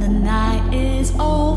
the night is over,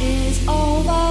is over